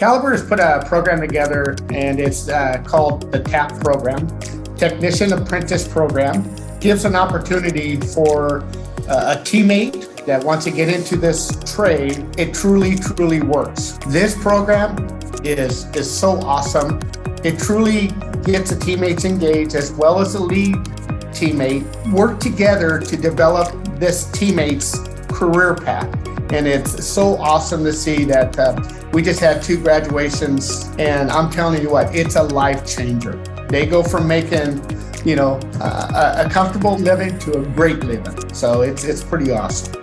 Caliber has put a program together and it's uh, called the TAP program, Technician Apprentice Program. Gives an opportunity for uh, a teammate that wants to get into this trade. It truly, truly works. This program is, is so awesome. It truly gets the teammates engaged as well as the lead teammate work together to develop this teammate's career path. And it's so awesome to see that uh, we just had two graduations and I'm telling you what, it's a life changer. They go from making, you know, a, a comfortable living to a great living. So it's, it's pretty awesome.